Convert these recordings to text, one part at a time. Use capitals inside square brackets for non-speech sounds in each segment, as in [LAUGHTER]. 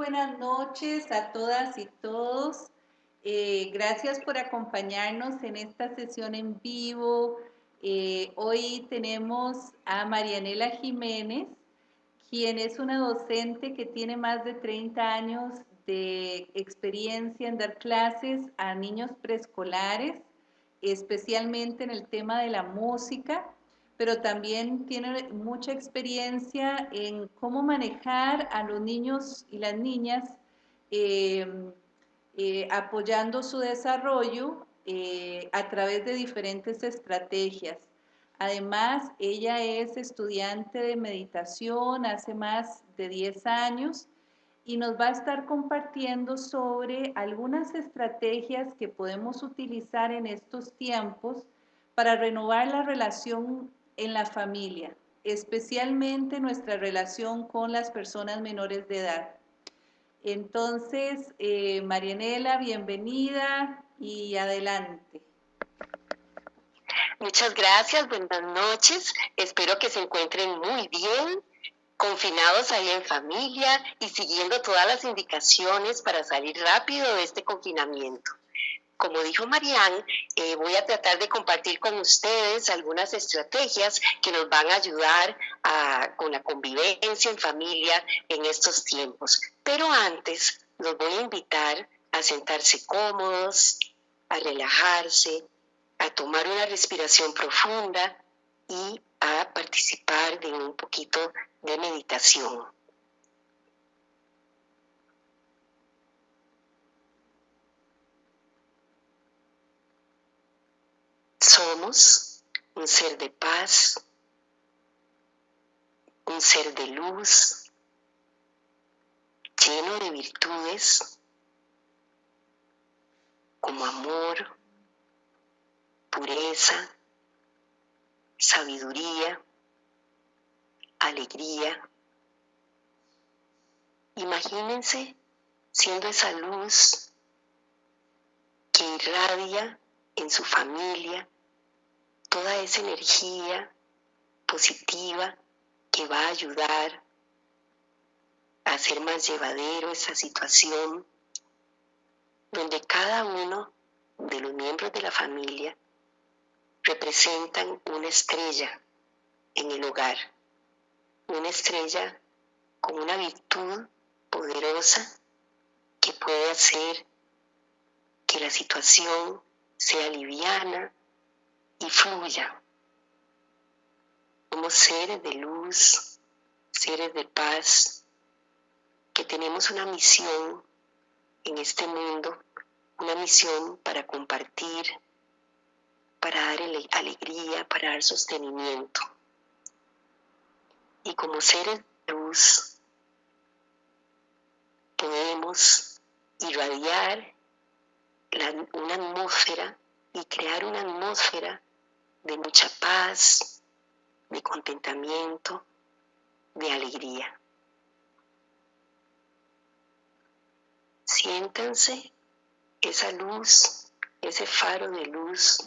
buenas noches a todas y todos. Eh, gracias por acompañarnos en esta sesión en vivo. Eh, hoy tenemos a Marianela Jiménez, quien es una docente que tiene más de 30 años de experiencia en dar clases a niños preescolares, especialmente en el tema de la música pero también tiene mucha experiencia en cómo manejar a los niños y las niñas, eh, eh, apoyando su desarrollo eh, a través de diferentes estrategias. Además, ella es estudiante de meditación hace más de 10 años y nos va a estar compartiendo sobre algunas estrategias que podemos utilizar en estos tiempos para renovar la relación en la familia, especialmente nuestra relación con las personas menores de edad. Entonces, eh, Marianela, bienvenida y adelante. Muchas gracias, buenas noches. Espero que se encuentren muy bien, confinados ahí en familia y siguiendo todas las indicaciones para salir rápido de este confinamiento. Como dijo Marianne, eh, voy a tratar de compartir con ustedes algunas estrategias que nos van a ayudar con la convivencia en familia en estos tiempos. Pero antes, los voy a invitar a sentarse cómodos, a relajarse, a tomar una respiración profunda y a participar de un poquito de meditación. Somos un ser de paz, un ser de luz, lleno de virtudes como amor, pureza, sabiduría, alegría. Imagínense siendo esa luz que irradia en su familia, toda esa energía positiva que va a ayudar a hacer más llevadero esa situación, donde cada uno de los miembros de la familia representan una estrella en el hogar, una estrella con una virtud poderosa que puede hacer que la situación sea liviana y fluya. Somos seres de luz, seres de paz, que tenemos una misión en este mundo, una misión para compartir, para dar alegría, para dar sostenimiento. Y como seres de luz, podemos irradiar una atmósfera y crear una atmósfera de mucha paz, de contentamiento, de alegría. Siéntanse esa luz, ese faro de luz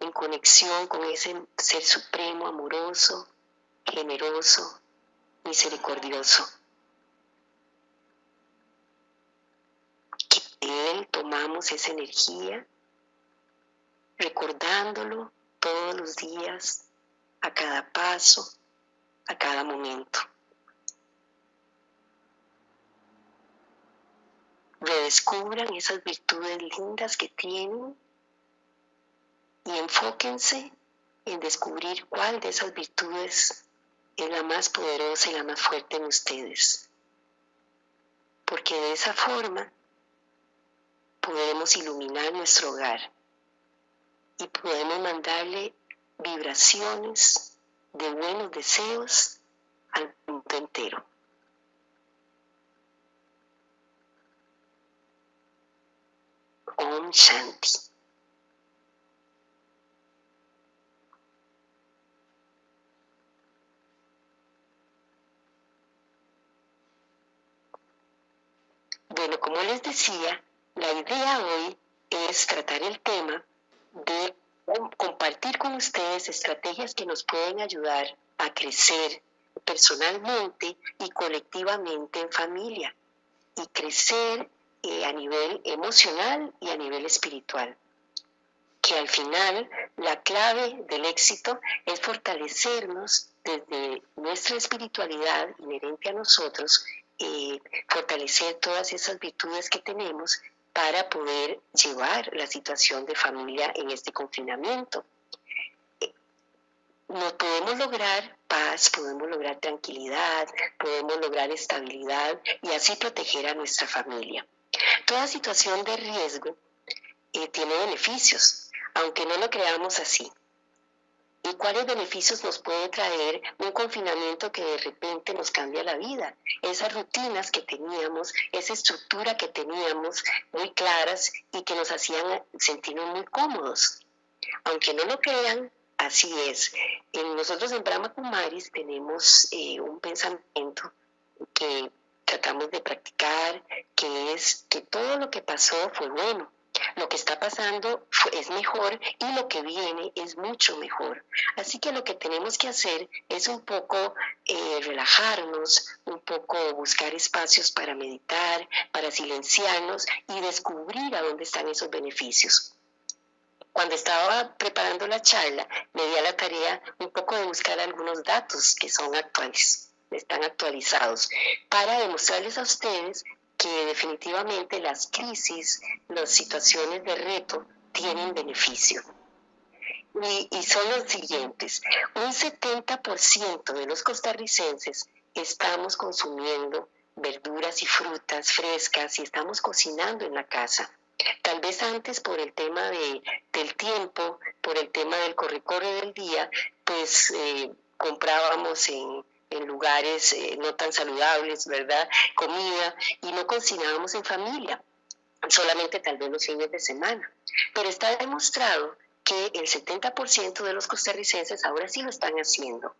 en conexión con ese ser supremo, amoroso, generoso, misericordioso. él tomamos esa energía, recordándolo todos los días, a cada paso, a cada momento. Redescubran esas virtudes lindas que tienen y enfóquense en descubrir cuál de esas virtudes es la más poderosa y la más fuerte en ustedes. Porque de esa forma podemos iluminar nuestro hogar y podemos mandarle vibraciones de buenos deseos al mundo entero. Om Shanti. Bueno, como les decía, la idea hoy es tratar el tema de compartir con ustedes estrategias que nos pueden ayudar a crecer personalmente y colectivamente en familia y crecer eh, a nivel emocional y a nivel espiritual. Que al final la clave del éxito es fortalecernos desde nuestra espiritualidad inherente a nosotros, eh, fortalecer todas esas virtudes que tenemos para poder llevar la situación de familia en este confinamiento. No podemos lograr paz, podemos lograr tranquilidad, podemos lograr estabilidad y así proteger a nuestra familia. Toda situación de riesgo eh, tiene beneficios, aunque no lo creamos así. ¿Y cuáles beneficios nos puede traer un confinamiento que de repente nos cambia la vida? Esas rutinas que teníamos, esa estructura que teníamos muy claras y que nos hacían sentirnos muy cómodos. Aunque no lo crean, así es. nosotros en Brahma Kumaris tenemos eh, un pensamiento que tratamos de practicar, que es que todo lo que pasó fue bueno lo que está pasando es mejor y lo que viene es mucho mejor. Así que lo que tenemos que hacer es un poco eh, relajarnos, un poco buscar espacios para meditar, para silenciarnos y descubrir a dónde están esos beneficios cuando estaba preparando la charla, me di a la tarea un poco de buscar algunos datos que son actuales, están actualizados, para demostrarles a ustedes que definitivamente las crisis, las situaciones de reto tienen beneficio. Y, son los siguientes. Un 70% de los costarricenses estamos consumiendo verduras y frutas frescas y estamos cocinando en la casa. Tal vez antes por el tema de, del tiempo, por el tema del corre-corre del día, pues eh, comprábamos en, en lugares eh, no tan saludables, ¿verdad? Comida y no cocinábamos en familia, solamente tal vez los fines de semana. Pero está demostrado que el 70% de los costarricenses ahora sí lo están haciendo.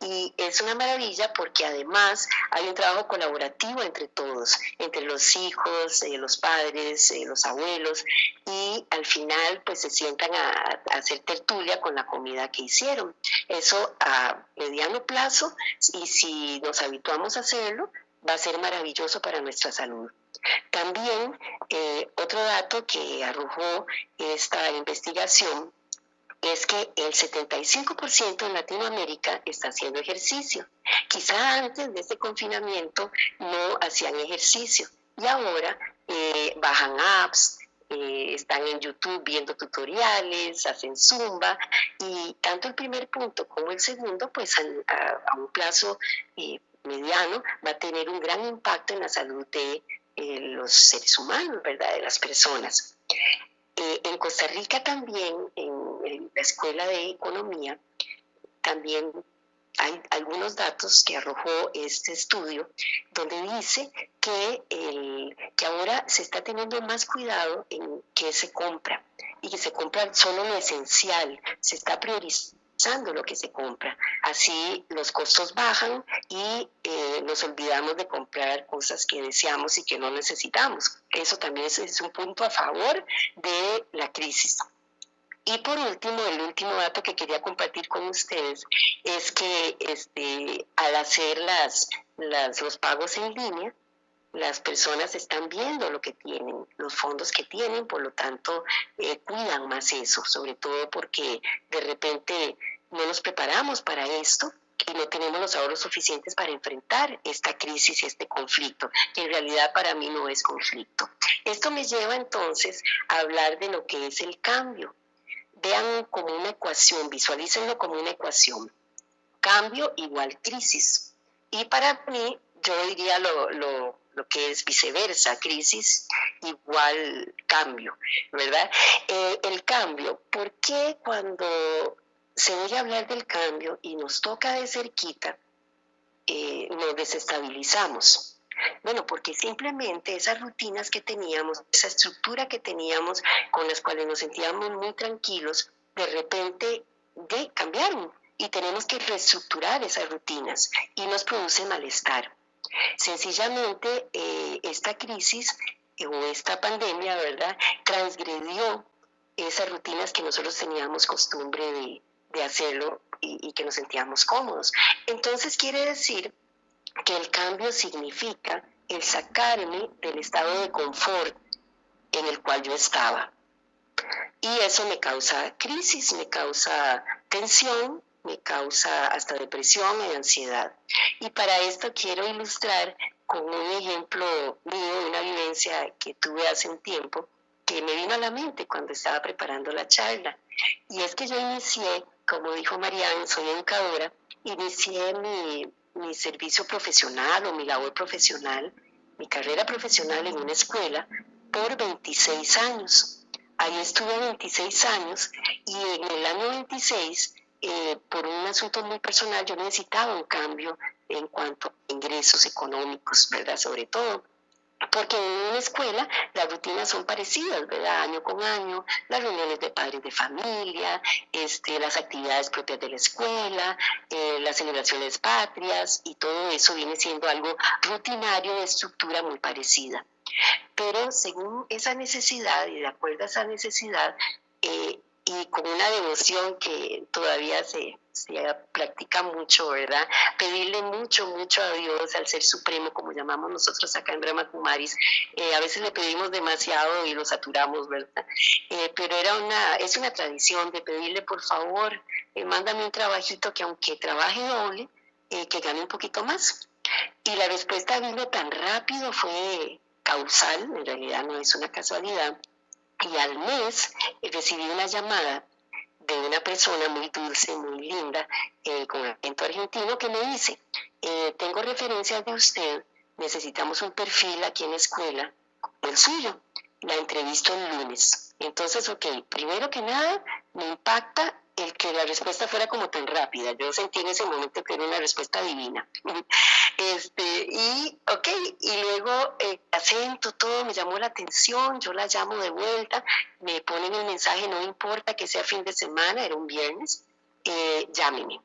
Y es una maravilla porque además hay un trabajo colaborativo entre todos, entre los hijos, eh, los padres, eh, los abuelos, y al final pues se sientan a, hacer tertulia con la comida que hicieron. Eso a mediano plazo, y si nos habituamos a hacerlo, va a ser maravilloso para nuestra salud. También eh, otro dato que arrojó esta investigación es que el 75% en Latinoamérica está haciendo ejercicio. Quizá antes de este confinamiento no hacían ejercicio y ahora eh, bajan apps, eh, están en YouTube viendo tutoriales, hacen zumba y tanto el primer punto como el segundo, pues a, un plazo eh, mediano va a tener un gran impacto en la salud de los seres humanos, ¿verdad? De las personas. En Costa Rica también, en, la Escuela de Economía, también hay algunos datos que arrojó este estudio donde dice que, que ahora se está teniendo más cuidado en qué se compra y que se compra solo lo esencial, se está priorizando lo que se compra. Así los costos bajan y eh, nos olvidamos de comprar cosas que deseamos y que no necesitamos. Eso también es, un punto a favor de la crisis. Y por último, el último dato que quería compartir con ustedes es que este, al hacer las, los pagos en línea, las personas están viendo lo que tienen, los fondos que tienen, por lo tanto eh, cuidan más eso, sobre todo porque de repente no nos preparamos para esto y no tenemos los ahorros suficientes para enfrentar esta crisis y este conflicto, que en realidad para mí no es conflicto. Esto me lleva entonces a hablar de lo que es el cambio. Vean como una ecuación, visualícenlo como una ecuación. Cambio igual crisis. Y para mí, yo diría lo, lo lo que es viceversa, crisis igual cambio, ¿verdad? Eh, el cambio, ¿por qué cuando se oye hablar del cambio y nos toca de cerquita, eh, nos desestabilizamos? Bueno, porque simplemente esas rutinas que teníamos, esa estructura que teníamos con las cuales nos sentíamos muy tranquilos, de repente de, cambiaron y tenemos que reestructurar esas rutinas y nos produce malestar. Sencillamente, eh, esta crisis o esta pandemia, ¿verdad?, transgredió esas rutinas que nosotros teníamos costumbre de, de hacerlo y, que nos sentíamos cómodos. Entonces quiere decir que el cambio significa el sacarme del estado de confort en el cual yo estaba. Y eso me causa crisis, me causa tensión, me causa hasta depresión y ansiedad. Y para esto quiero ilustrar con un ejemplo mío, una vivencia que tuve hace un tiempo, que me vino a la mente cuando estaba preparando la charla. Y es que yo inicié, como dijo Marianne, soy educadora, inicié mi, mi servicio profesional o mi labor profesional, mi carrera profesional en una escuela por 26 años. Ahí estuve 26 años y en el año 26, eh, por un asunto muy personal, yo necesitaba un cambio en cuanto a ingresos económicos, ¿verdad? Sobre todo porque en una escuela las rutinas son parecidas, ¿verdad? Año con año, las reuniones de padres de familia, este, las actividades propias de la escuela, eh, las celebraciones patrias y todo eso viene siendo algo rutinario de estructura muy parecida. Pero según esa necesidad y de acuerdo a esa necesidad, eh, y con una devoción que todavía se, practica mucho, ¿verdad? Pedirle mucho, mucho a Dios, al Ser Supremo, como llamamos nosotros acá en Brahma Kumaris. Eh, a veces le pedimos demasiado y lo saturamos, ¿verdad? Eh, pero era una, es una tradición de pedirle, por favor, eh, mándame un trabajito que aunque trabaje doble, que gane un poquito más. Y la respuesta vino tan rápido, fue causal, en realidad no es una casualidad y al mes eh, recibí una llamada de una persona muy dulce, muy linda, eh, con acento argentino, que me dice, eh, tengo referencias de usted, necesitamos un perfil aquí en la escuela, el suyo. La entrevisto el lunes. Entonces, ok, primero que nada, me impacta el que la respuesta fuera como tan rápida. Yo sentí en ese momento que era una respuesta divina. [LAUGHS] Este, y, ok, y luego eh, acento, todo me llamó la atención, yo la llamo de vuelta, me ponen el mensaje, no importa que sea fin de semana, era un viernes, eh, llámeme.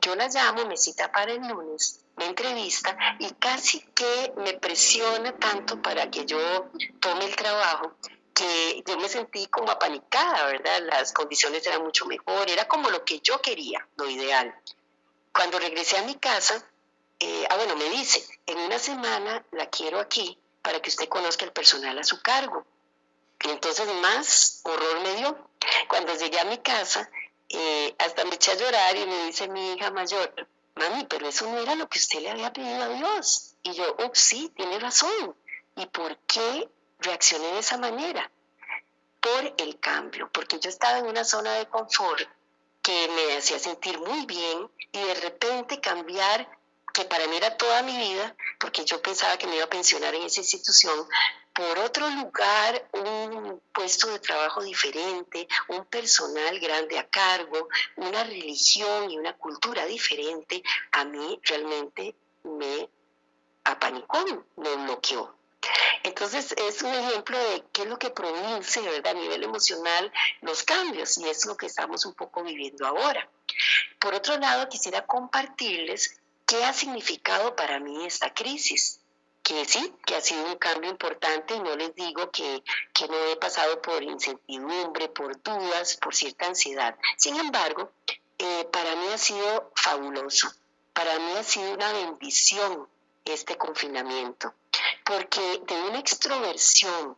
Yo la llamo, me cita para el lunes, me entrevista y casi que me presiona tanto para que yo tome el trabajo que yo me sentí como apanicada, ¿verdad? Las condiciones eran mucho mejor, era como lo que yo quería, lo ideal. Cuando regresé a mi casa, eh, ah, bueno, me dice, en una semana la quiero aquí para que usted conozca el personal a su cargo. Y entonces más horror me dio. Cuando llegué a mi casa, eh, hasta me eché a llorar y me dice mi hija mayor, mami, pero eso no era lo que usted le había pedido a Dios. Y yo, oh, sí, tiene razón. ¿Y por qué reaccioné de esa manera por el cambio, porque yo estaba en una zona de confort que me hacía sentir muy bien y de repente cambiar, que para mí era toda mi vida, porque yo pensaba que me iba a pensionar en esa institución, por otro lugar, un puesto de trabajo diferente, un personal grande a cargo, una religión y una cultura diferente, a mí realmente me apanicó, me bloqueó. Entonces es un ejemplo de qué es lo que produce ¿verdad? a nivel emocional los cambios y es lo que estamos un poco viviendo ahora. Por otro lado, quisiera compartirles qué ha significado para mí esta crisis que sí, que ha sido un cambio importante y no les digo que, que, no he pasado por incertidumbre, por dudas, por cierta ansiedad. Sin embargo, eh, para mí ha sido fabuloso, para mí ha sido una bendición este confinamiento porque de una extroversión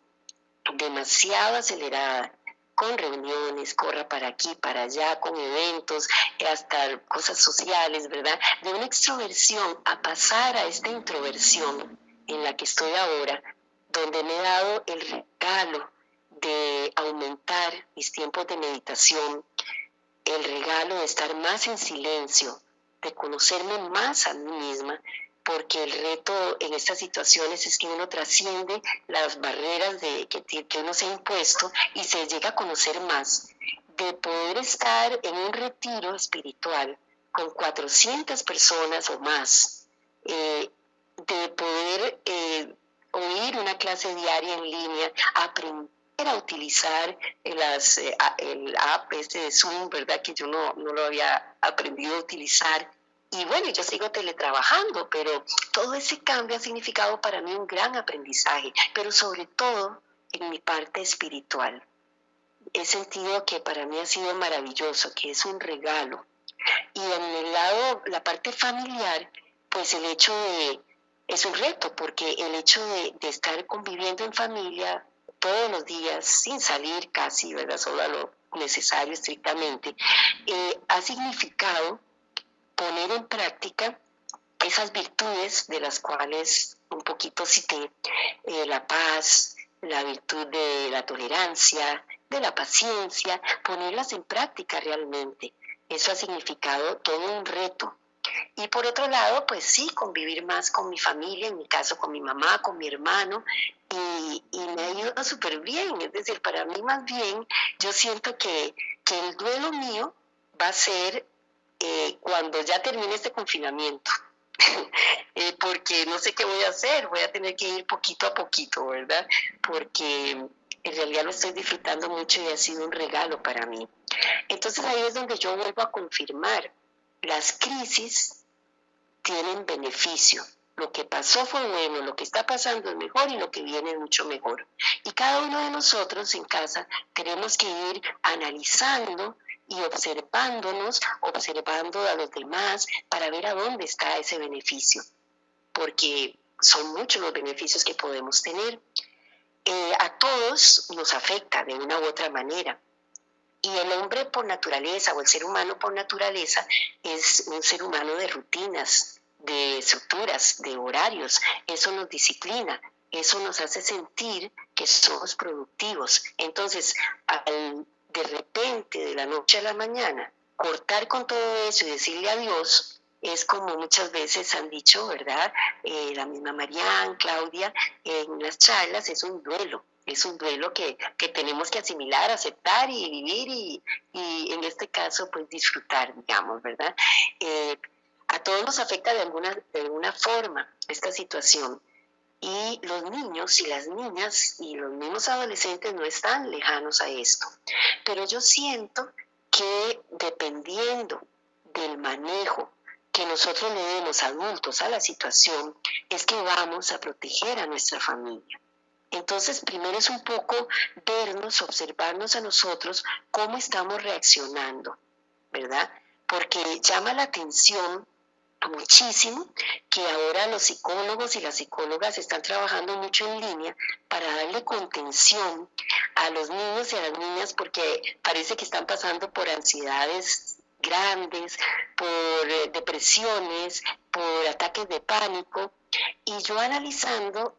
demasiado acelerada, con reuniones, corra para aquí, para allá, con eventos, hasta cosas sociales, ¿verdad? De una extroversión a pasar a esta introversión en la que estoy ahora, donde me he dado el regalo de aumentar mis tiempos de meditación, el regalo de estar más en silencio, de conocerme más a mí misma, porque el reto en estas situaciones es que uno trasciende las barreras de, que, que uno se ha impuesto y se llega a conocer más, de poder estar en un retiro espiritual con 400 personas o más, eh, de poder eh, oír una clase diaria en línea, aprender a utilizar las, eh, el app este de Zoom, ¿verdad? Que yo no, no lo había aprendido a utilizar y bueno, yo sigo teletrabajando, pero todo ese cambio ha significado para mí un gran aprendizaje, pero sobre todo en mi parte espiritual. he sentido que para mí ha sido maravilloso, que es un regalo. Y en el lado, la parte familiar, pues el hecho de, es un reto, porque el hecho de, estar conviviendo en familia todos los días, sin salir casi, ¿verdad? Solo a lo necesario estrictamente, eh, ha significado poner en práctica esas virtudes de las cuales un poquito cité, eh, la paz, la virtud de la tolerancia, de la paciencia, ponerlas en práctica realmente. Eso ha significado todo un reto. Y por otro lado, pues sí, convivir más con mi familia, en mi caso con mi mamá, con mi hermano, y, me ha ido súper bien. Es decir, para mí más bien, yo siento que, el duelo mío va a ser eh, cuando ya termine este confinamiento. [LAUGHS] Eh, porque no sé qué voy a hacer, voy a tener que ir poquito a poquito, ¿verdad? Porque en realidad lo estoy disfrutando mucho y ha sido un regalo para mí. Entonces ahí es donde yo vuelvo a confirmar, las crisis tienen beneficio. Lo que pasó fue bueno, lo que está pasando es mejor y lo que viene es mucho mejor. Y cada uno de nosotros en casa tenemos que ir analizando y observándonos, observando a los demás para ver a dónde está ese beneficio, porque son muchos los beneficios que podemos tener. Eh, a todos nos afecta de una u otra manera. Y el hombre por naturaleza o el ser humano por naturaleza es un ser humano de rutinas, de estructuras, de horarios. Eso nos disciplina, eso nos hace sentir que somos productivos. Entonces, al de repente, de la noche a la mañana, cortar con todo eso y decirle adiós, es como muchas veces han dicho, ¿verdad? Eh, la misma Marianne, Claudia, en las charlas es un duelo, es un duelo que, tenemos que asimilar, aceptar y vivir y, en este caso pues disfrutar, digamos, ¿verdad? Eh, a todos nos afecta de alguna, de alguna forma esta situación y los niños y las niñas y los mismos adolescentes no están lejanos a esto. Pero yo siento que dependiendo del manejo que nosotros le demos adultos a la situación, es que vamos a proteger a nuestra familia. Entonces, primero es un poco vernos, observarnos a nosotros cómo estamos reaccionando, ¿verdad? Porque llama la atención muchísimo que ahora los psicólogos y las psicólogas están trabajando mucho en línea para darle contención a los niños y a las niñas porque parece que están pasando por ansiedades grandes, por eh, depresiones, por ataques de pánico. Y yo analizando,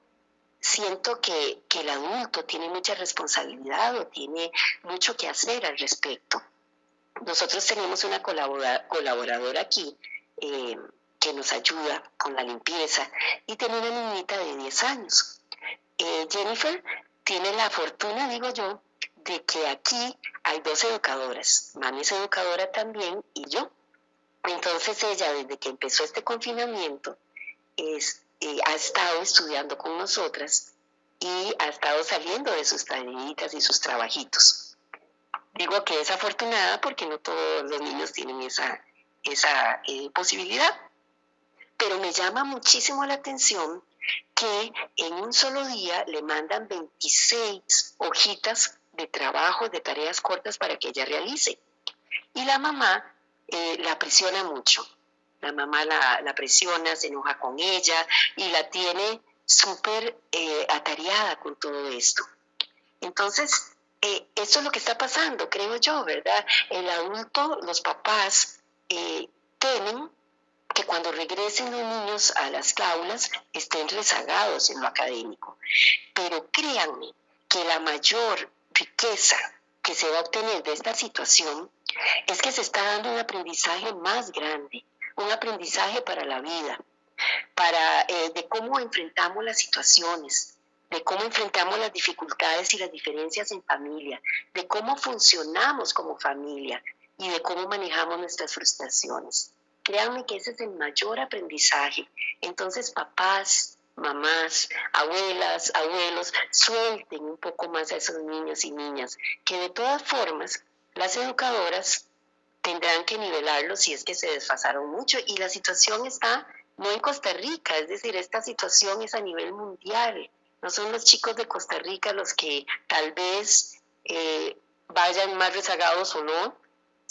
siento que, el adulto tiene mucha responsabilidad o tiene mucho que hacer al respecto. Nosotros tenemos una colaboradora aquí eh, que nos ayuda con la limpieza y tiene una niñita de 10 años. Eh, Jennifer tiene la fortuna, digo yo, de que aquí hay dos educadoras. Mami es educadora también y yo. Entonces ella, desde que empezó este confinamiento, es, eh, ha estado estudiando con nosotras y ha estado saliendo de sus tareitas y sus trabajitos. Digo que es afortunada porque no todos los niños tienen esa, esa eh, posibilidad. Pero me llama muchísimo la atención que en un solo día le mandan 26 hojitas de trabajo, de tareas cortas para que ella realice. Y la mamá eh, la presiona mucho. La mamá la, presiona, se enoja con ella y la tiene súper eh, atareada con todo esto. Entonces, eh, eso es lo que está pasando, creo yo, ¿verdad? El adulto, los papás, temen que cuando regresen los niños a las aulas estén rezagados en lo académico. Pero créanme que la mayor riqueza que se va a obtener de esta situación es que se está dando un aprendizaje más grande, un aprendizaje para la vida, para eh, de cómo enfrentamos las situaciones, de cómo enfrentamos las dificultades y las diferencias en familia, de cómo funcionamos como familia y de cómo manejamos nuestras frustraciones. Créanme que ese es el mayor aprendizaje. Entonces, papás, mamás, abuelas, abuelos, suelten un poco más a esos niños y niñas, que de todas formas las educadoras tendrán que nivelarlos si es que se desfasaron mucho y la situación está no en Costa Rica, es decir, esta situación es a nivel mundial. No son los chicos de Costa Rica los que tal vez eh, vayan más rezagados o no,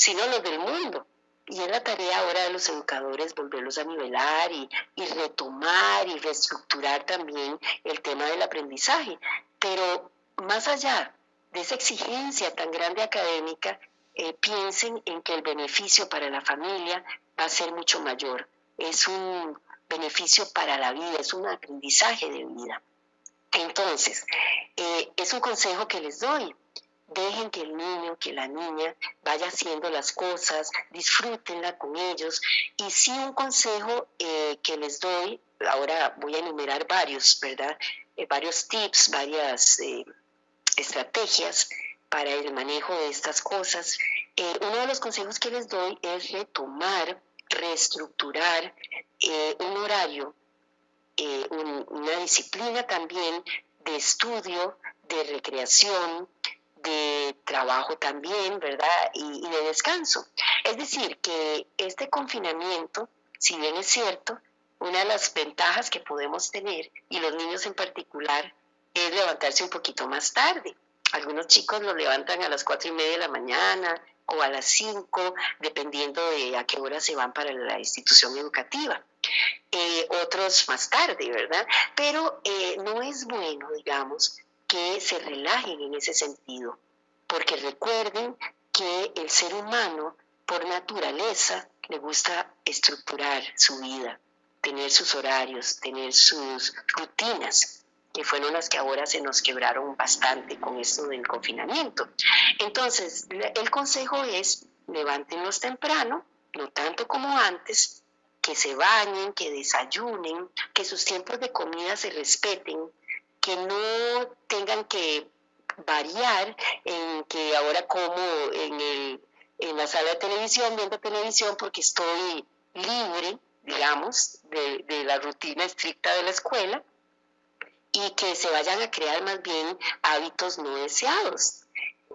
sino los del mundo. Y es la tarea ahora de los educadores volverlos a nivelar y, retomar y reestructurar también el tema del aprendizaje. Pero más allá de esa exigencia tan grande académica, eh, piensen en que el beneficio para la familia va a ser mucho mayor. Es un beneficio para la vida, es un aprendizaje de vida. Entonces, eh, es un consejo que les doy. Dejen que el niño, que la niña vaya haciendo las cosas, disfrútenla con ellos. Y sí un consejo eh, que les doy, ahora voy a enumerar varios, ¿verdad? Eh, varios tips, varias estrategias para el manejo de estas cosas. uno de los consejos que les doy es retomar, reestructurar un horario eh, una disciplina también de estudio, de recreación, de trabajo también, ¿verdad? Y, de descanso. Es decir, que este confinamiento, si bien es cierto, una de las ventajas que podemos tener, y los niños en particular, es levantarse un poquito más tarde. Algunos chicos lo levantan a las cuatro y media de la mañana o a las cinco, dependiendo de a qué hora se van para la institución educativa. Eh, otros más tarde, ¿verdad? Pero eh, no es bueno, digamos, que se relajen en ese sentido, porque recuerden que el ser humano, por naturaleza, le gusta estructurar su vida, tener sus horarios, tener sus rutinas, que fueron las que ahora se nos quebraron bastante con esto del confinamiento. Entonces, el consejo es, levántenlos temprano, no tanto como antes, que se bañen, que desayunen, que sus tiempos de comida se respeten, que no tengan que variar en que ahora como en, el, en la sala de televisión, viendo televisión porque estoy libre, digamos, de, de la rutina estricta de la escuela y que se vayan a crear más bien hábitos no deseados,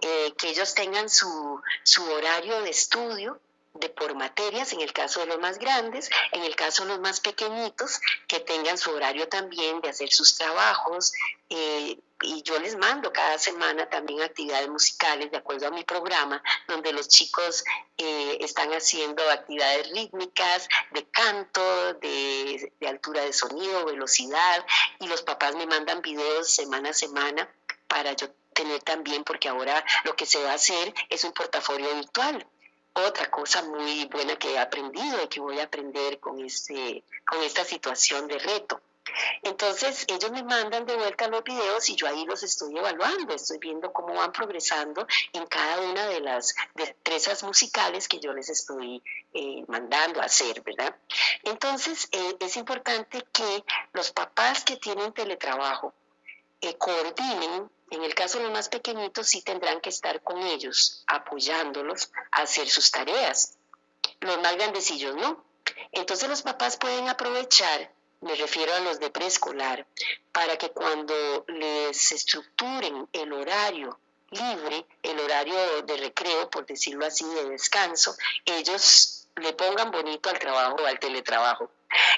eh, que ellos tengan su, su horario de estudio, de por materias, en el caso de los más grandes, en el caso de los más pequeñitos, que tengan su horario también de hacer sus trabajos. Eh, y yo les mando cada semana también actividades musicales de acuerdo a mi programa, donde los chicos eh, están haciendo actividades rítmicas, de canto, de, altura de sonido, velocidad, y los papás me mandan videos semana a semana para yo tener también, porque ahora lo que se va a hacer es un portafolio virtual otra cosa muy buena que he aprendido y que voy a aprender con, este, con esta situación de reto. Entonces ellos me mandan de vuelta los videos y yo ahí los estoy evaluando, estoy viendo cómo van progresando en cada una de las destrezas musicales que yo les estoy eh, mandando a hacer, ¿verdad? Entonces eh, es importante que los papás que tienen teletrabajo coordinen en el caso de los más pequeñitos sí tendrán que estar con ellos, apoyándolos a hacer sus tareas. Los más grandecillos no. Entonces los papás pueden aprovechar, me refiero a los de preescolar, para que cuando les estructuren el horario libre, el horario de recreo, por decirlo así, de descanso, ellos le pongan bonito al trabajo o al teletrabajo.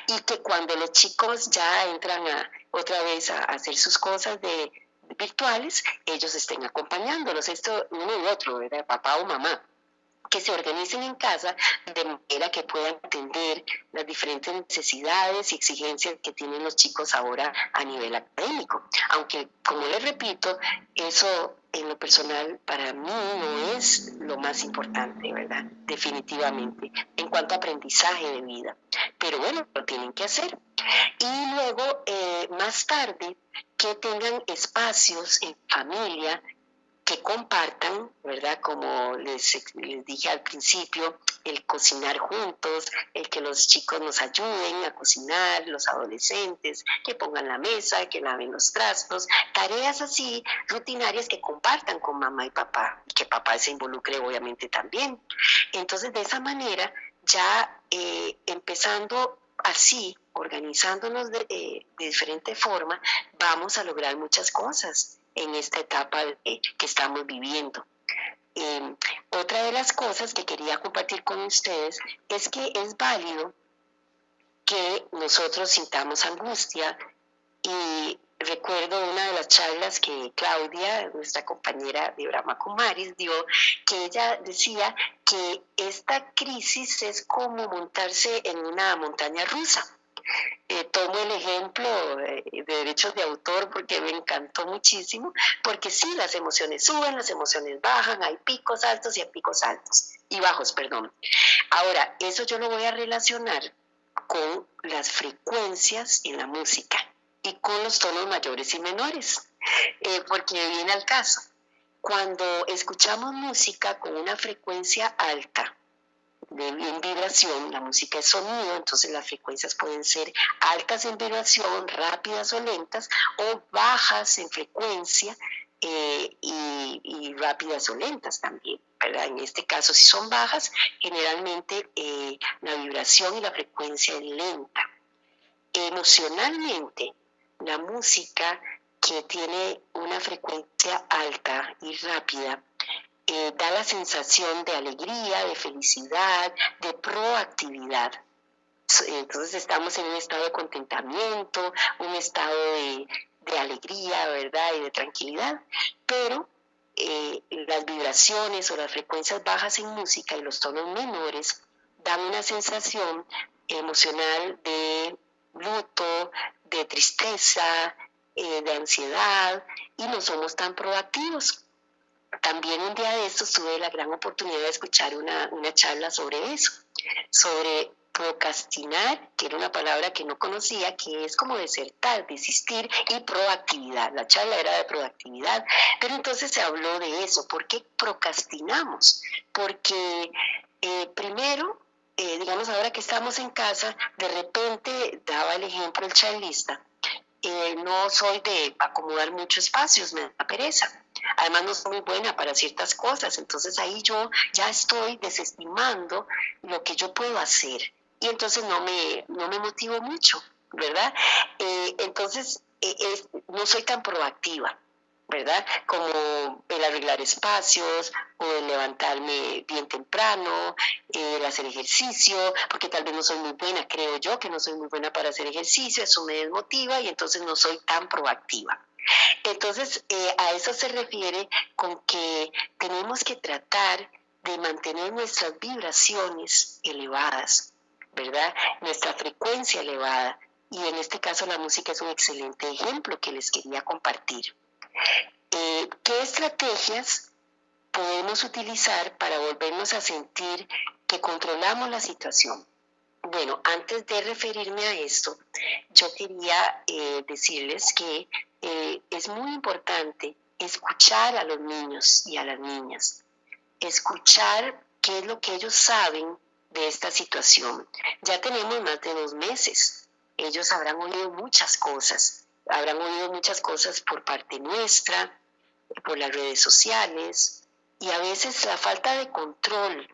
Y que cuando los chicos ya entran a, otra vez a hacer sus cosas de virtuales, ellos estén acompañándolos, esto uno y otro, ¿verdad? Papá o mamá que se organicen en casa de manera que puedan atender las diferentes necesidades y exigencias que tienen los chicos ahora a nivel académico. Aunque, como les repito, eso en lo personal para mí no es lo más importante, ¿verdad? Definitivamente, en cuanto a aprendizaje de vida. Pero bueno, lo tienen que hacer. Y luego, eh, más tarde, que tengan espacios en familia que compartan, ¿verdad? Como les, dije al principio, el cocinar juntos, el que los chicos nos ayuden a cocinar, los adolescentes, que pongan la mesa, que laven los trastos, tareas así rutinarias que compartan con mamá y papá, y que papá se involucre obviamente también. Entonces, de esa manera, ya eh, empezando así, organizándonos de, eh, de diferente forma, vamos a lograr muchas cosas en esta etapa que estamos viviendo. Em, otra de las cosas que quería compartir con ustedes es que es válido que nosotros sintamos angustia y recuerdo una de las charlas que Claudia, nuestra compañera de Brahma Kumaris, dio, que ella decía que esta crisis es como montarse en una montaña rusa. Eh, tomo el ejemplo de, derechos de autor porque me encantó muchísimo, porque sí, las emociones suben, las emociones bajan, hay picos altos y hay picos altos, y bajos, perdón. Ahora, eso yo lo voy a relacionar con las frecuencias en la música y con los tonos mayores y menores, eh, porque viene al caso. Cuando escuchamos música con una frecuencia alta, de, en vibración, la música es sonido, entonces las frecuencias pueden ser altas en vibración, rápidas o lentas, o bajas en frecuencia eh, y, rápidas o lentas también. ¿verdad? En este caso, si son bajas, generalmente eh, la vibración y la frecuencia es lenta. Emocionalmente, la música que tiene una frecuencia alta y rápida eh, da la sensación de alegría, de felicidad, de proactividad. Entonces estamos en un estado de contentamiento, un estado de, alegría, ¿verdad? Y de tranquilidad. Pero eh, las vibraciones o las frecuencias bajas en música y los tonos menores dan una sensación emocional de luto, de tristeza, eh, de ansiedad y no somos tan proactivos. También un día de estos tuve la gran oportunidad de escuchar una, una charla sobre eso, sobre procrastinar, que era una palabra que no conocía, que es como desertar, desistir, y proactividad. La charla era de proactividad, pero entonces se habló de eso. ¿Por qué procrastinamos? Porque eh, primero eh, digamos, ahora que estamos en casa, de repente, daba el ejemplo el charlista, eh, no soy de acomodar muchos espacios, me da pereza. Además no soy muy buena para ciertas cosas, entonces ahí yo ya estoy desestimando lo que yo puedo hacer y entonces no me, no me motivo mucho, ¿verdad? Eh, entonces no soy tan proactiva. ¿verdad? Como el arreglar espacios o el levantarme bien temprano, el hacer ejercicio, porque tal vez no soy muy buena, creo yo que no soy muy buena para hacer ejercicio, eso me desmotiva y entonces no soy tan proactiva. Entonces, eh, a eso se refiere con que tenemos que tratar de mantener nuestras vibraciones elevadas, ¿verdad? Nuestra frecuencia elevada. Y en este caso la música es un excelente ejemplo que les quería compartir. Eh, ¿Qué estrategias podemos utilizar para volvernos a sentir que controlamos la situación? Bueno, antes de referirme a esto, yo quería eh, decirles que es muy importante escuchar a los niños y a las niñas, escuchar qué es lo que ellos saben de esta situación. Ya tenemos más de dos meses, ellos habrán oído muchas cosas, habrán oído muchas cosas por parte nuestra, por las redes sociales, y a veces la falta de control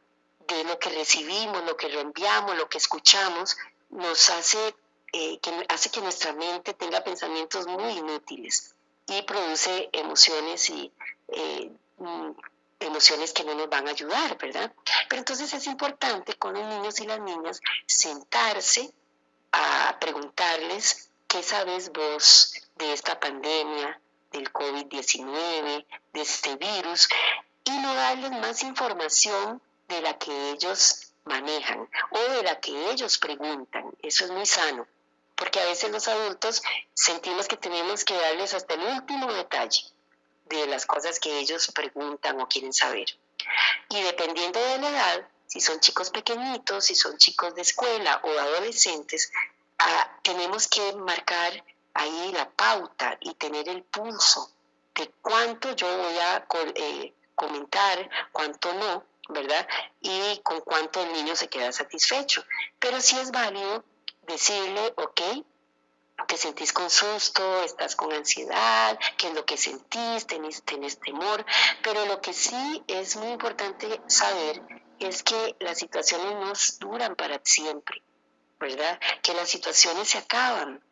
de lo que recibimos, lo que reenviamos, lo que escuchamos, nos hace, eh, que, hace que nuestra mente tenga pensamientos muy inútiles y produce emociones y eh, mm, emociones que no nos van a ayudar, ¿verdad? Pero entonces es importante con los niños y las niñas sentarse a preguntarles ¿Qué sabes vos de esta pandemia, del COVID-19, de este virus? Y no darles más información de la que ellos manejan o de la que ellos preguntan. Eso es muy sano, porque a veces los adultos sentimos que tenemos que darles hasta el último detalle de las cosas que ellos preguntan o quieren saber. Y dependiendo de la edad, si son chicos pequeñitos, si son chicos de escuela o adolescentes, tenemos que marcar ahí la pauta y tener el pulso de cuánto yo voy a eh, comentar, cuánto no, ¿verdad? Y con cuánto el niño se queda satisfecho. Pero sí es válido decirle, ok, te sentís con susto, estás con ansiedad, qué es lo que sentís, tenés, tenés temor, pero lo que sí es muy importante saber es que las situaciones no duran para siempre. ¿verdad? Que las situaciones se acaban,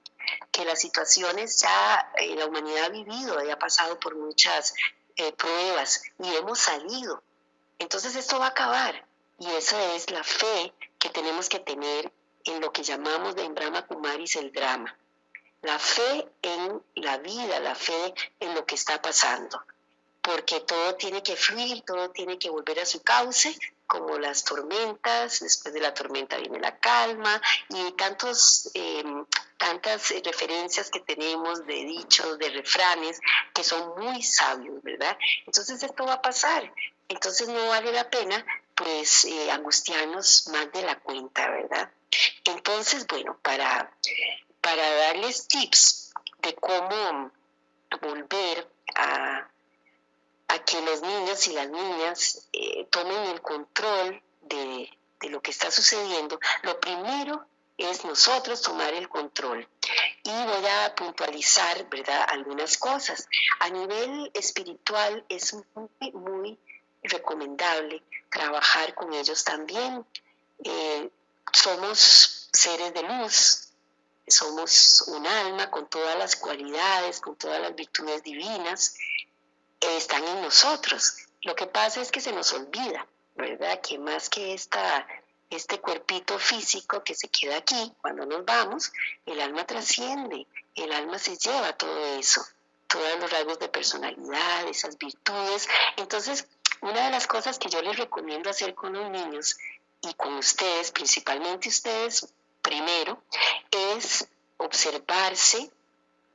que las situaciones ya eh, la humanidad ha vivido ha pasado por muchas eh, pruebas y hemos salido. Entonces esto va a acabar y esa es la fe que tenemos que tener en lo que llamamos de Brahma Kumaris el drama. la fe en la vida, la fe en lo que está pasando, porque todo tiene que fluir, todo tiene que volver a su cauce, como las tormentas, después de la tormenta viene la calma y tantos, em, tantas referencias que tenemos de dichos, de refranes, que son muy sabios, ¿verdad? Entonces esto va a pasar, entonces no vale la pena pues eh, más de la cuenta, ¿verdad? Entonces, bueno, para, para darles tips de cómo volver a, que los niños y las niñas eh, tomen el control de, de lo que está sucediendo, lo primero es nosotros tomar el control. Y voy a puntualizar, ¿verdad?, algunas cosas. A nivel espiritual es muy, muy recomendable trabajar con ellos también. Eh, somos seres de luz, somos un alma con todas las cualidades, con todas las virtudes divinas, están en nosotros. Lo que pasa es que se nos olvida, ¿verdad? Que más que esta, este cuerpito físico que se queda aquí cuando nos vamos, el alma trasciende, el alma se lleva todo eso, todos los rasgos de personalidad, esas virtudes. Entonces, una de las cosas que yo les recomiendo hacer con los niños y con ustedes, principalmente ustedes primero, es observarse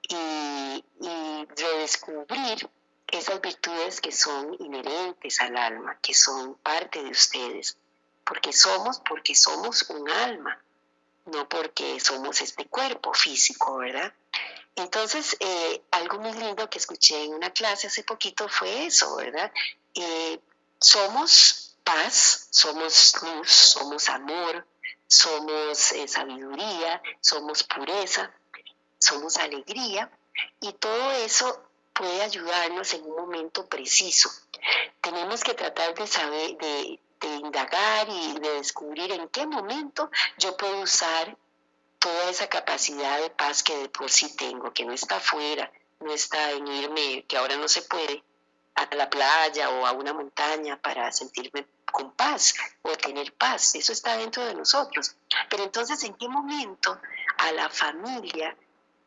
y, redescubrir esas virtudes que son inherentes al alma, que son parte de ustedes, porque somos, porque somos un alma, no porque somos este cuerpo físico, ¿verdad? Entonces, eh, algo muy lindo que escuché en una clase hace poquito fue eso, ¿verdad? Eh, somos paz, somos luz, somos amor, somos eh, sabiduría, somos pureza, somos alegría y todo eso puede ayudarnos en un momento preciso. Tenemos que tratar de saber, de, de indagar y de descubrir en qué momento yo puedo usar toda esa capacidad de paz que de por sí tengo, que no está afuera, no está en irme, que ahora no se puede, a la playa o a una montaña para sentirme con paz o tener paz. Eso está dentro de nosotros. Pero entonces, ¿en qué momento a la familia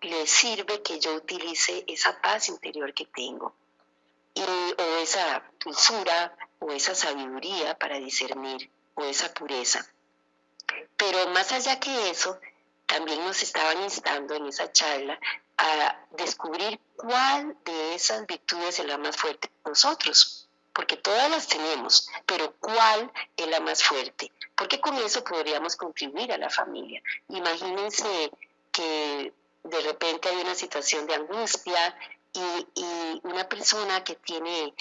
le sirve que yo utilice esa paz interior que tengo? o esa dulzura o esa sabiduría para discernir o esa pureza. Pero más allá que eso, también nos estaban instando en esa charla a descubrir cuál de esas virtudes es la más fuerte de nosotros, porque todas las tenemos, pero cuál es la más fuerte, porque con eso podríamos contribuir a la familia. Imagínense que de repente hay una situación de angustia y, una persona que tiene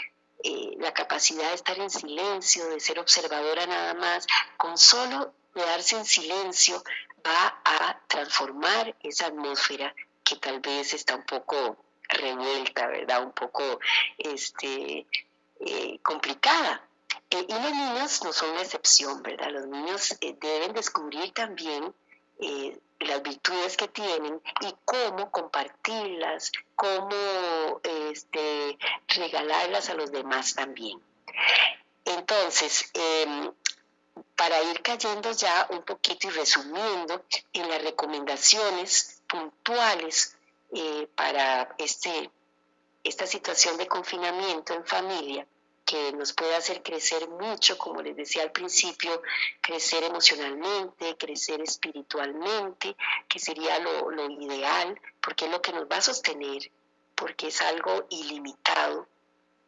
eh, la capacidad de estar en silencio, de ser observadora nada más, con solo quedarse en silencio, va a transformar esa atmósfera que tal vez está un poco revuelta, ¿verdad? Un poco este, eh, complicada. Eh, y los niños no son la excepción, ¿verdad? Los niños eh, deben descubrir también las virtudes que tienen y cómo compartirlas, cómo este, regalarlas a los demás también. Entonces, em, para ir cayendo ya un poquito y resumiendo en las recomendaciones puntuales eh, para este, esta situación de confinamiento en familia que nos puede hacer crecer mucho, como les decía al principio, crecer emocionalmente, crecer espiritualmente, que sería lo, lo ideal, porque es lo que nos va a sostener, porque es algo ilimitado.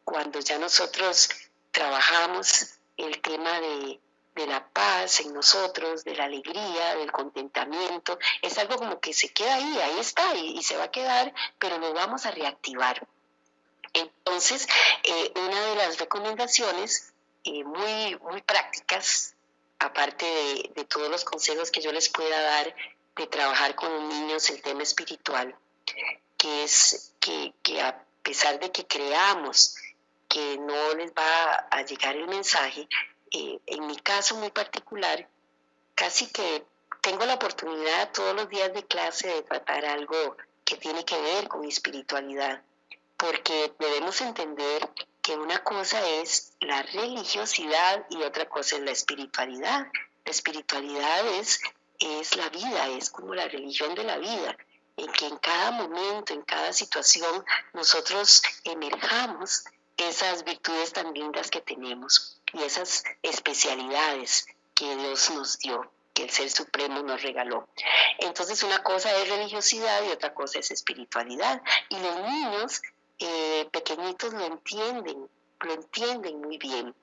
Cuando ya nosotros trabajamos el tema de de la paz en nosotros, de la alegría, del contentamiento. Es algo como que se queda ahí, ahí está y, se va a quedar, pero lo vamos a reactivar. Entonces, eh, una de las recomendaciones eh, muy, muy prácticas, aparte de, todos los consejos que yo les pueda dar de trabajar con los niños el tema espiritual, que es que, que a pesar de que creamos que no les va a llegar el mensaje, eh, en mi caso muy particular, casi que tengo la oportunidad todos los días de clase de tratar algo que tiene que ver con espiritualidad, porque debemos entender que una cosa es la religiosidad y otra cosa es la espiritualidad. La espiritualidad es, es la vida, es como la religión de la vida. en que en cada momento, en cada situación, nosotros emerjamos esas virtudes tan lindas que tenemos y esas especialidades que Dios nos dio, que el Ser Supremo nos regaló. Entonces una cosa es religiosidad y otra cosa es espiritualidad. Y los niños eh, pequeñitos lo entienden, lo entienden muy bien.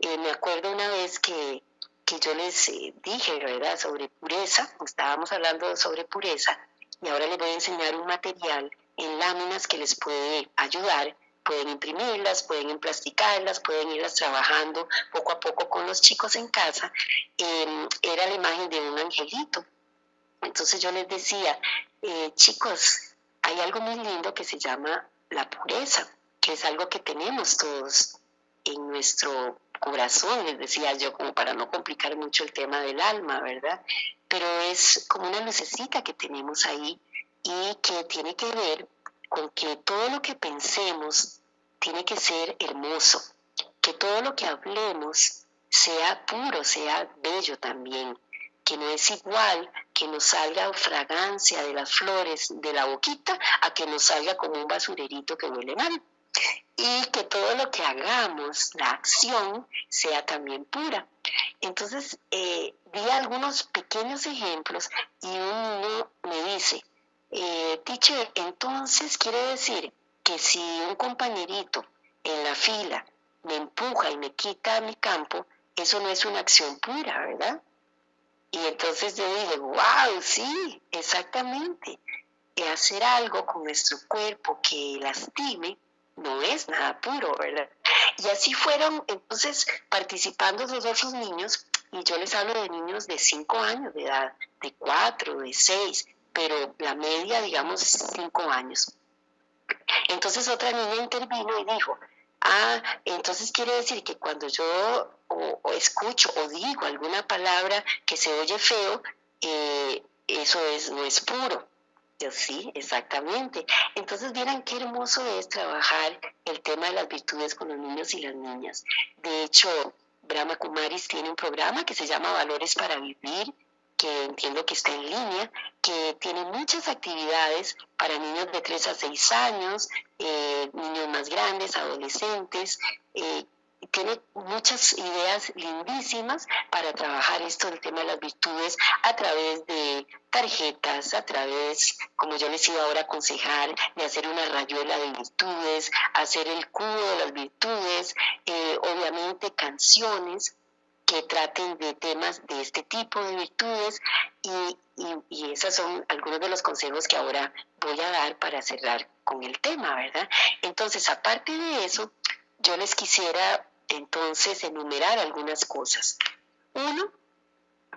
Eh, me acuerdo una vez que, que yo les eh, dije, ¿verdad?, sobre pureza, estábamos hablando sobre pureza, y ahora les voy a enseñar un material en láminas que les puede ayudar. Pueden imprimirlas, pueden emplasticarlas, pueden irlas trabajando poco a poco con los chicos en casa. Em, era la imagen de un angelito. Entonces yo les decía, eh, chicos, hay algo muy lindo que se llama la pureza, que es algo que tenemos todos en nuestro corazón, les decía yo, como para no complicar mucho el tema del alma, ¿verdad? Pero es como una lucecita que tenemos ahí y que tiene que ver con que todo lo que pensemos tiene que ser hermoso, que todo lo que hablemos sea puro, sea bello también, que no es igual que nos salga fragancia de las flores de la boquita a que nos salga como un basurerito que huele mal y que todo lo que hagamos, la acción, sea también pura. Entonces, eh, di algunos pequeños ejemplos y uno me dice, eh, teacher, entonces quiere decir que si un compañerito en la fila me empuja y me quita mi campo, eso no es una acción pura, ¿verdad? Y entonces yo dije, wow, sí, exactamente. Hacer algo con nuestro cuerpo que lastime no es nada puro, ¿verdad? Y así fueron entonces participando los otros niños, y yo les hablo de niños de 5 años de edad, de 4, de 6, pero la media, digamos, 5 años. Entonces otra niña intervino y dijo, ah, entonces quiere decir que cuando yo o, escucho o digo alguna palabra que se oye feo, eh, eso es, no es puro sí, exactamente. Entonces, vieran qué hermoso es trabajar el tema de las virtudes con los niños y las niñas. De hecho, Brahma Kumaris tiene un programa que se llama Valores para Vivir, que entiendo que está en línea, que tiene muchas actividades para niños de 3 a 6 años, eh, niños más grandes, adolescentes, eh, tiene muchas ideas lindísimas para trabajar esto del tema de las virtudes a través de tarjetas, a través, como yo les iba ahora a aconsejar, de hacer una rayuela de virtudes, hacer el cubo de las virtudes, eh, obviamente canciones que traten de temas de este tipo de virtudes y, y esos son algunos de los consejos que ahora voy a dar para cerrar con el tema, ¿verdad? Entonces, aparte de eso, yo les quisiera entonces enumerar algunas cosas. Uno,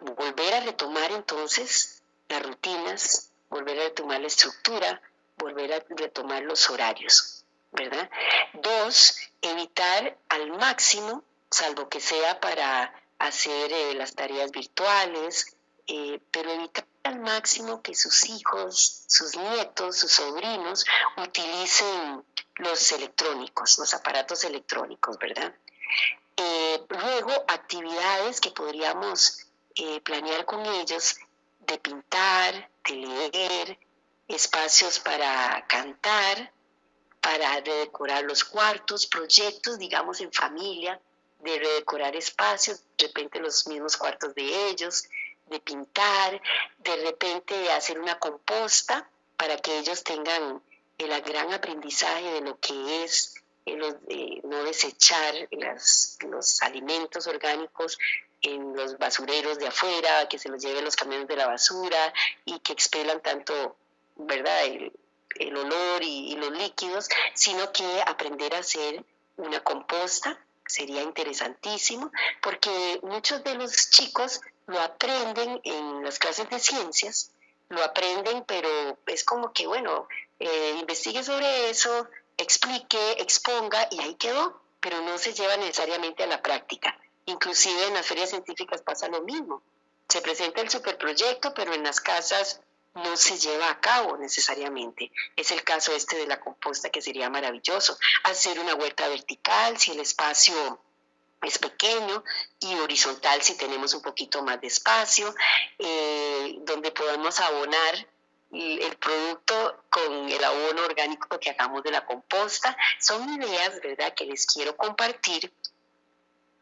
volver a retomar entonces las rutinas, volver a retomar la estructura, volver a retomar los horarios, ¿verdad? Dos, evitar al máximo, salvo que sea para hacer eh, las tareas virtuales, eh, pero evitar al máximo que sus hijos, sus nietos, sus sobrinos utilicen los electrónicos, los aparatos electrónicos, ¿verdad? Eh, luego, actividades que podríamos planear con ellos de pintar, de leer, espacios para cantar, para redecorar los cuartos, proyectos, digamos, en familia, de redecorar espacios, de repente los mismos cuartos de ellos, de pintar, de repente hacer una composta para que ellos tengan el gran aprendizaje de lo que es no desechar los alimentos orgánicos en los basureros de afuera, que se los lleven los camiones de la basura y que expelan tanto, ¿verdad?, el, olor y, los líquidos, sino que aprender a hacer una composta sería interesantísimo, porque muchos de los chicos lo aprenden en las clases de ciencias, lo aprenden, pero es como que, bueno, eh, investigue sobre eso, explique, exponga y ahí quedó, pero no se lleva necesariamente a la práctica. Inclusive en las ferias científicas pasa lo mismo. Se presenta el superproyecto, pero en las casas no se lleva a cabo necesariamente. Es el caso este de la composta que sería maravilloso. Hacer una huerta vertical si el espacio es pequeño y horizontal si tenemos un poquito más de espacio, eh, donde podamos abonar el producto con el abono orgánico que hagamos de la composta. Son ideas, ¿verdad?, que les quiero compartir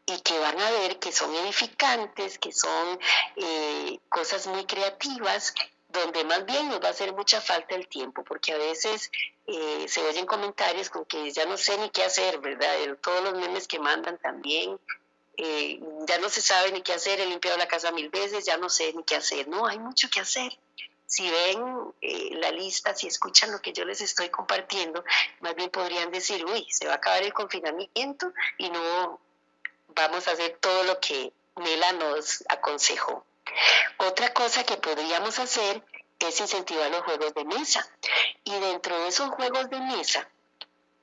y que van a ver que son edificantes, que son eh, cosas muy creativas, donde más bien nos va a hacer mucha falta el tiempo, porque a veces eh, se oyen comentarios con que ya no sé ni qué hacer, ¿verdad? Todos los memes que mandan también, eh, ya no se sabe ni qué hacer, he limpiado la casa mil veces, ya no sé ni qué hacer. No, hay mucho que hacer si ven eh, la lista, si escuchan lo que yo les estoy compartiendo, más bien podrían decir, uy, se va a acabar el confinamiento y no vamos a hacer todo lo que Nela nos aconsejó. Otra cosa que podríamos hacer es incentivar los juegos de mesa. Y dentro de esos juegos de mesa,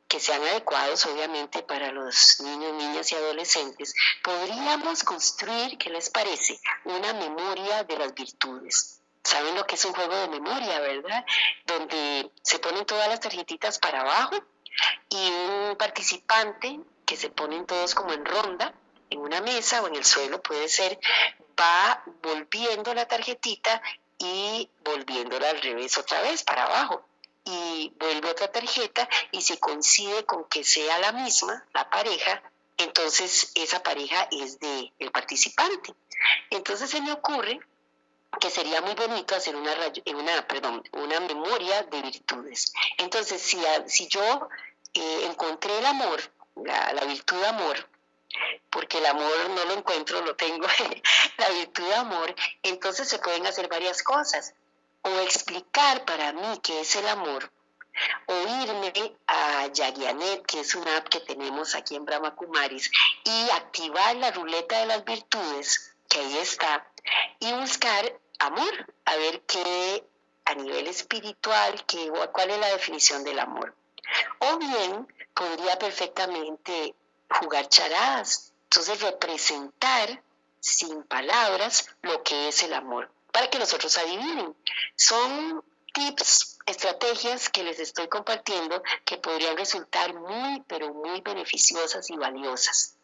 que sean adecuados obviamente para los niños, niñas y adolescentes, podríamos construir, ¿qué les parece? Una memoria de las virtudes saben lo que es un juego de memoria, ¿verdad? Donde se ponen todas las tarjetitas para abajo y un participante que se ponen todos como en ronda en una mesa o en el suelo puede ser, va volviendo la tarjetita y volviéndola al revés otra vez para abajo. Y vuelve otra tarjeta y si coincide con que sea la misma, la pareja, entonces esa pareja es de el participante. Entonces se me ocurre que sería muy bonito hacer una, una, perdón, una memoria de virtudes. Entonces, si, si yo eh, encontré el amor, la, la, virtud de amor, porque el amor no lo encuentro, lo tengo, [LAUGHS] la virtud de amor, entonces se pueden hacer varias cosas. O explicar para mí qué es el amor, o irme a Yagianet, que es una app que tenemos aquí en Brahma Kumaris, y activar la ruleta de las virtudes, que ahí está, y buscar amor, a ver qué a nivel espiritual, qué, cuál es la definición del amor. O bien podría perfectamente jugar charadas, entonces representar sin palabras lo que es el amor, para que nosotros adivinen. Son tips, estrategias que les estoy compartiendo que podrían resultar muy, pero muy beneficiosas y valiosas.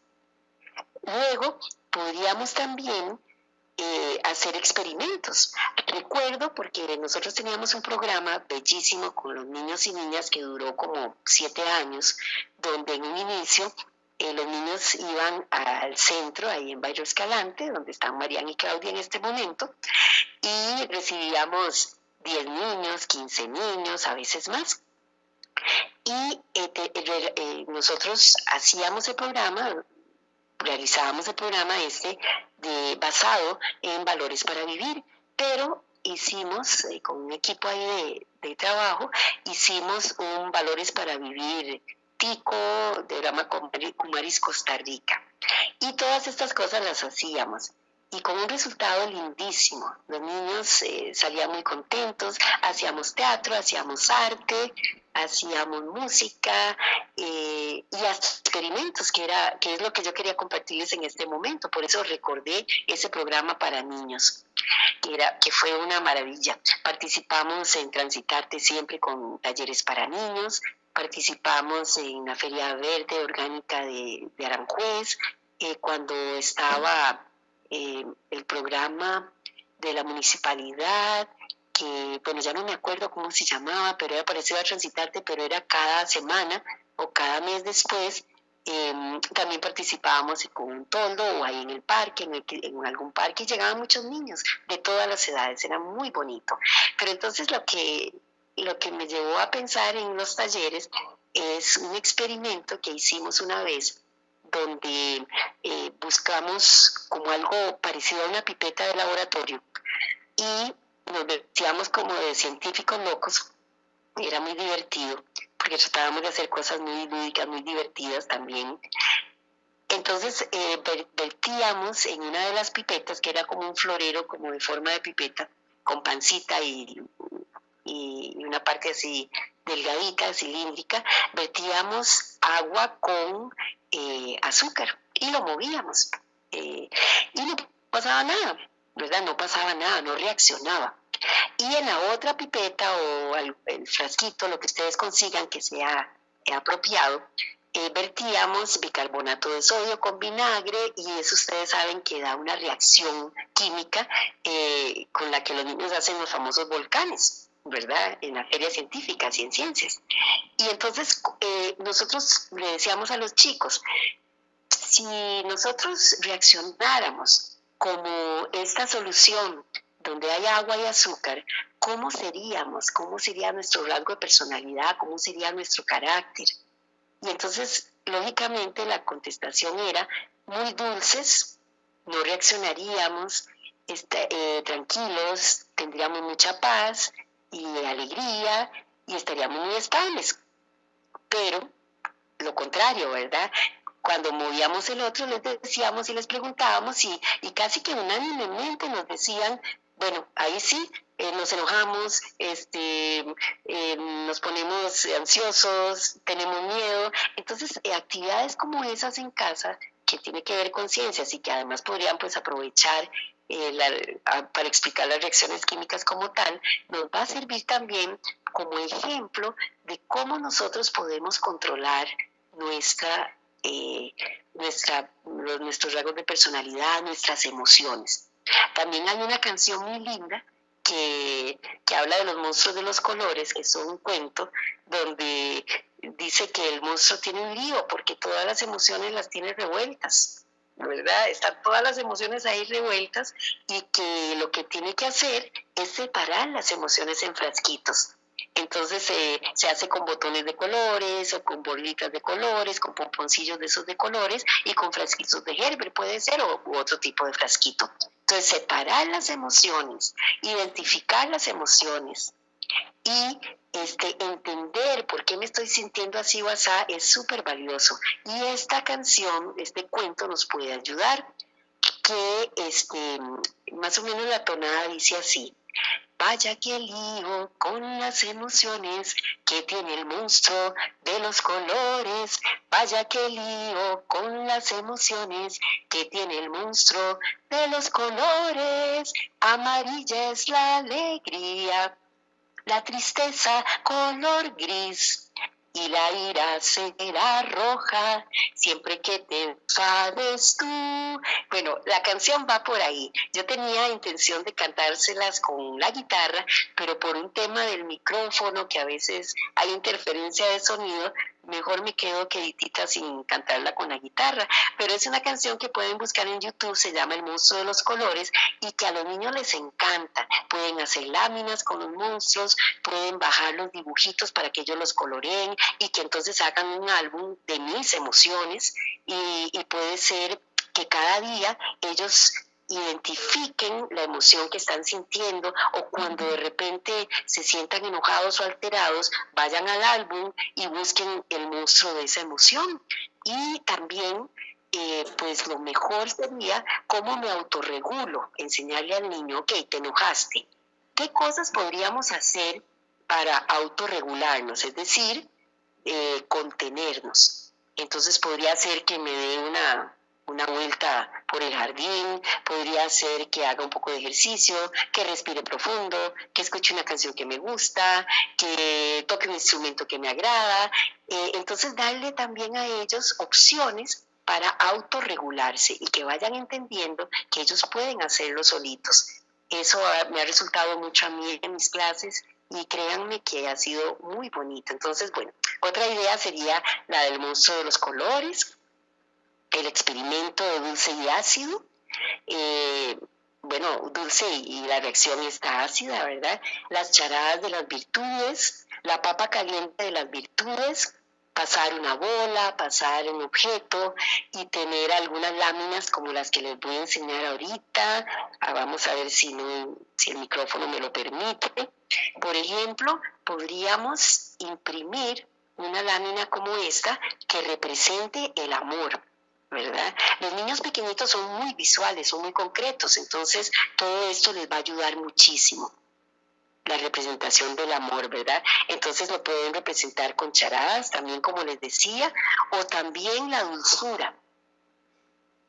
Luego, podríamos también eh, hacer experimentos. Recuerdo porque nosotros teníamos un programa bellísimo con los niños y niñas que duró como siete años, donde en un inicio eh, los niños iban al centro, ahí en Bayo Escalante, donde están Mariana y Claudia en este momento, y recibíamos 10 niños, 15 niños, a veces más. Y eh, nosotros hacíamos el programa, realizábamos el programa este de, basado en valores para vivir, pero hicimos eh, con un equipo ahí de, trabajo, hicimos un valores para vivir tico de Rama Kumaris, Costa Rica. Y todas estas cosas las hacíamos y con un resultado lindísimo. Los niños eh, salían muy contentos, hacíamos teatro, hacíamos arte, hacíamos música eh, y hasta experimentos, que, era, que es lo que yo quería compartirles en este momento. Por eso recordé ese programa para niños, que, era, que fue una maravilla. Participamos en Transitarte siempre con talleres para niños, participamos en la Feria Verde Orgánica de, Aranjuez, eh, cuando estaba eh, el programa de la municipalidad, que, bueno, ya no me acuerdo cómo se llamaba, pero era parecido a Transitarte, pero era cada semana o cada mes después. Em, también participábamos con un toldo o ahí en el parque, en, en, algún parque, y llegaban muchos niños de todas las edades, era muy bonito. Pero entonces lo que, lo que me llevó a pensar en los talleres es un experimento que hicimos una vez donde eh, buscamos como algo parecido a una pipeta de laboratorio y nos vestíamos como de científicos locos. Era muy divertido porque tratábamos de hacer cosas muy lúdicas, muy divertidas también. Entonces eh, vertíamos en una de las pipetas, que era como un florero, como de forma de pipeta, con pancita y, y una parte así delgadita, cilíndrica, vertíamos agua con eh, azúcar y lo movíamos. Eh, y no pasaba nada, ¿verdad? No pasaba nada, no reaccionaba. Y en la otra pipeta o el, frasquito, lo que ustedes consigan que sea apropiado, eh, vertíamos bicarbonato de sodio con vinagre y eso ustedes saben que da una reacción química con la que los niños hacen los famosos volcanes. ¿Verdad? En la feria científica y en ciencias. Y entonces eh, nosotros le decíamos a los chicos, si nosotros reaccionáramos como esta solución donde hay agua y azúcar, ¿cómo seríamos? ¿Cómo sería nuestro rasgo de personalidad? ¿Cómo sería nuestro carácter? Y entonces, lógicamente, la contestación era muy dulces, no reaccionaríamos, este, eh, tranquilos, tendríamos mucha paz y alegría y estaríamos muy estables. Pero lo contrario, ¿verdad? Cuando movíamos el otro les decíamos y les preguntábamos y, y casi que unánimemente nos decían, bueno, ahí sí, eh, nos enojamos, este, eh, nos ponemos ansiosos, tenemos miedo. Entonces, eh, actividades como esas en casa que tiene que ver con ciencias y que además podrían pues aprovechar para explicar las reacciones químicas como tal, nos va a servir también como ejemplo de cómo nosotros podemos controlar nuestra, nuestra, nuestros rasgos de personalidad, nuestras emociones. También hay una canción muy linda que, habla de los monstruos de los colores, que es un cuento donde dice que el monstruo tiene un lío porque todas las emociones las tiene revueltas, ¿verdad? Están todas las emociones ahí revueltas y que lo que tiene que hacer es separar las emociones en frasquitos. Entonces se hace con botones de colores o con bolitas de colores, con pomponcillos de esos de colores y con frasquitos de Gerber puede ser o otro tipo de frasquito. Entonces separar las emociones, identificar las emociones y este, entender por qué me estoy sintiendo así o es súper valioso. Y esta canción, este cuento nos puede ayudar que este, más o menos la tonada dice así. Vaya que lío con las emociones que tiene el monstruo de los colores. Vaya que lío con las emociones que tiene el monstruo de los colores. Amarilla es la alegría, la tristeza color gris y la ira será roja siempre que te enfades tú. Bueno, la canción va por ahí. Yo tenía intención de cantárselas con la guitarra, pero por un tema del micrófono, que a veces hay interferencia de sonido, mejor me quedo queditita sin cantarla con la guitarra. Pero es una canción que pueden buscar en YouTube, se llama El monstruo de los colores y que a los niños les encanta. Pueden hacer láminas con los monstruos, pueden bajar los dibujitos para que ellos los coloreen y que entonces hagan un álbum de mis emociones y, y puede ser que cada día ellos identifiquen la emoción que están sintiendo o cuando de repente se sientan enojados o alterados, vayan al álbum y busquen el monstruo de esa emoción. Y también, eh, pues lo mejor sería cómo me autorregulo, enseñarle al niño, ok, te enojaste. ¿Qué cosas podríamos hacer para autorregularnos? Es decir, eh, contenernos. Entonces podría ser que me dé una una vuelta por el jardín, podría ser que haga un poco de ejercicio, que respire profundo, que escuche una canción que me gusta, que toque un instrumento que me agrada. Eh, entonces, darle también a ellos opciones para autorregularse y que vayan entendiendo que ellos pueden hacerlo solitos. Eso me ha resultado mucho a mí en mis clases y créanme que ha sido muy bonito. Entonces, bueno, otra idea sería la del monstruo de los colores, el experimento de dulce y ácido. Eh, bueno, dulce y la reacción está ácida, ¿verdad? Las charadas de las virtudes, la papa caliente de las virtudes, pasar una bola, pasar un objeto y tener algunas láminas como las que les voy a enseñar ahorita. Ah, vamos a ver si, si el micrófono me lo permite. Por ejemplo, podríamos imprimir una lámina como esta que represente el amor. ¿Verdad? Los niños pequeñitos son muy visuales, son muy concretos, entonces todo esto les va a ayudar muchísimo. La representación del amor, ¿verdad? Entonces lo pueden representar con charadas, también como les decía, o también la dulzura.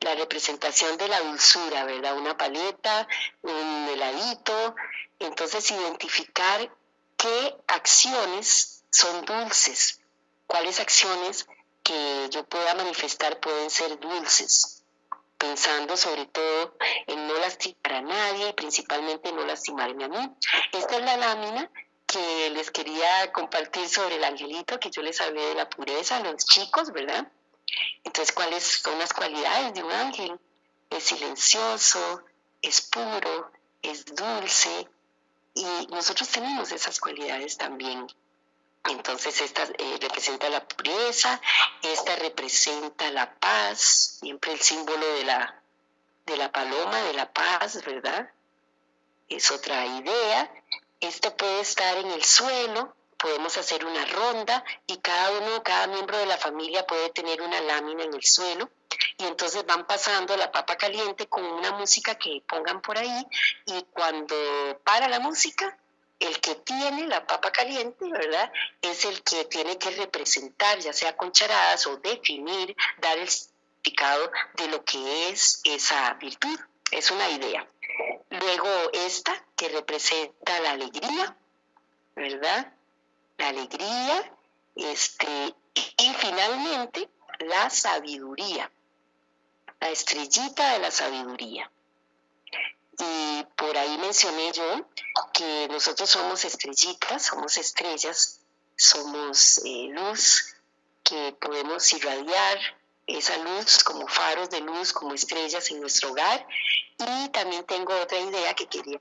La representación de la dulzura, ¿verdad? Una paleta, un heladito. Entonces identificar qué acciones son dulces, cuáles acciones que yo pueda manifestar pueden ser dulces, pensando sobre todo en no lastimar a nadie y principalmente no lastimarme a mí. Esta es la lámina que les quería compartir sobre el angelito, que yo les hablé de la pureza los chicos, ¿verdad? Entonces, ¿cuáles son las cualidades de un ángel? Es silencioso, es puro, es dulce, y nosotros tenemos esas cualidades también. Entonces esta eh, representa la pureza, esta representa la paz, siempre el símbolo de la, de la paloma, de la paz, ¿verdad? Es otra idea. Esto puede estar en el suelo, podemos hacer una ronda y cada uno, cada miembro de la familia puede tener una lámina en el suelo y entonces van pasando la papa caliente con una música que pongan por ahí y cuando para la música el que tiene la papa caliente, ¿verdad? Es el que tiene que representar, ya sea con charadas o definir, dar el significado de lo que es esa virtud. Es una idea. Luego esta, que representa la alegría, ¿verdad? La alegría, este, y finalmente la sabiduría, la estrellita de la sabiduría. Y por ahí mencioné yo que nosotros somos estrellitas, somos estrellas, somos eh, luz que podemos irradiar esa luz como faros de luz, como estrellas en nuestro hogar. Y también tengo otra idea que quería.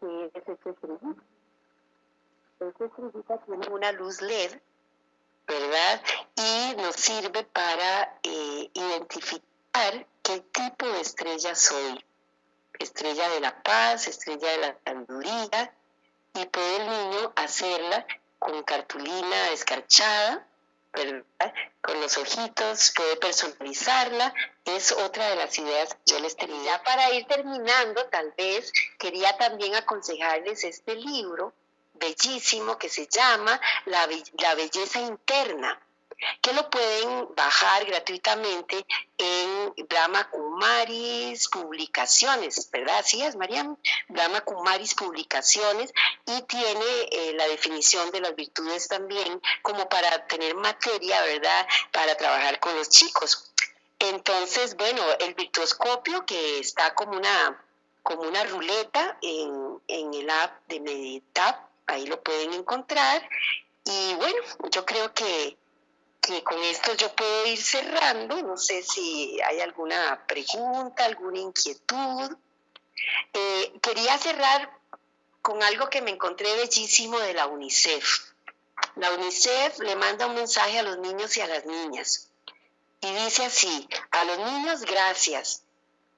que es esta estrellita. Esta estrellita tiene una luz LED ¿verdad? Y nos sirve para eh, identificar qué tipo de estrella soy. Estrella de la paz, estrella de la sabiduría, y puede el niño hacerla con cartulina escarchada, ¿verdad? Con los ojitos, puede personalizarla, es otra de las ideas que yo les tenía. Para ir terminando, tal vez quería también aconsejarles este libro bellísimo que se llama La, Belleza Interna, que lo pueden bajar gratuitamente en Brahma Kumaris Publicaciones, ¿verdad? Así es, Mariam. Brahma Kumaris Publicaciones y tiene eh, la definición de las virtudes también como para tener materia, ¿verdad? Para trabajar con los chicos. Entonces, bueno, el virtuoscopio que está como una, como una ruleta en, en el app de Meditap, ahí lo pueden encontrar. Y bueno, yo creo que, con esto yo puedo ir cerrando. No sé si hay alguna pregunta, alguna inquietud. Eh, quería cerrar con algo que me encontré bellísimo de la UNICEF. La UNICEF le manda un mensaje a los niños y a las niñas. Y dice así, a los niños gracias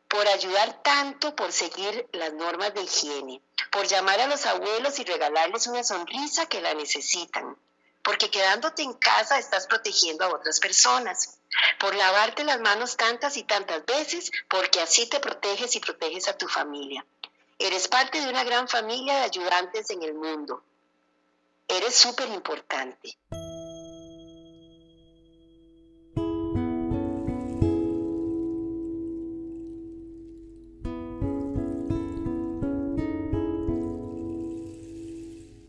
por ayudar tanto por seguir las normas de higiene por llamar a los abuelos y regalarles una sonrisa que la necesitan, porque quedándote en casa estás protegiendo a otras personas, por lavarte las manos tantas y tantas veces, porque así te proteges y proteges a tu familia. Eres parte de una gran familia de ayudantes en el mundo. Eres súper importante.